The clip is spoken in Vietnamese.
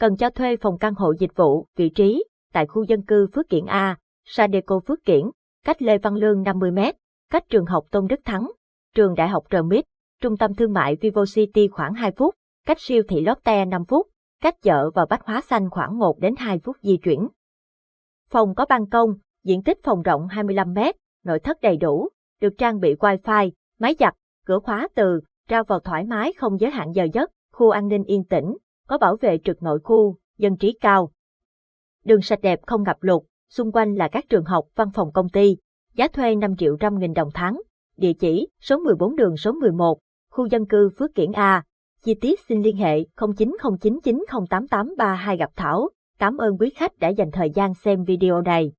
Cần cho thuê phòng căn hộ dịch vụ, vị trí, tại khu dân cư Phước Kiển A, Sadeco Phước Kiển, cách Lê Văn Lương 50m, cách trường học Tôn Đức Thắng, trường đại học RMIT, trung tâm thương mại Vivo City khoảng 2 phút, cách siêu thị Lotte 5 phút, cách chợ và bách hóa xanh khoảng 1 đến 2 phút di chuyển. Phòng có ban công, diện tích phòng rộng 25m, nội thất đầy đủ, được trang bị wifi, máy giặt, cửa khóa từ, ra vào thoải mái không giới hạn giờ giấc, khu an ninh yên tĩnh, có bảo vệ trực nội khu, dân trí cao. Đường sạch đẹp không ngập lụt, xung quanh là các trường học, văn phòng công ty, giá thuê 5 triệu trăm nghìn đồng tháng. Địa chỉ, số 14 đường số 11, khu dân cư Phước Kiển A. Chi tiết xin liên hệ 0909908832 gặp Thảo. Cảm ơn quý khách đã dành thời gian xem video này.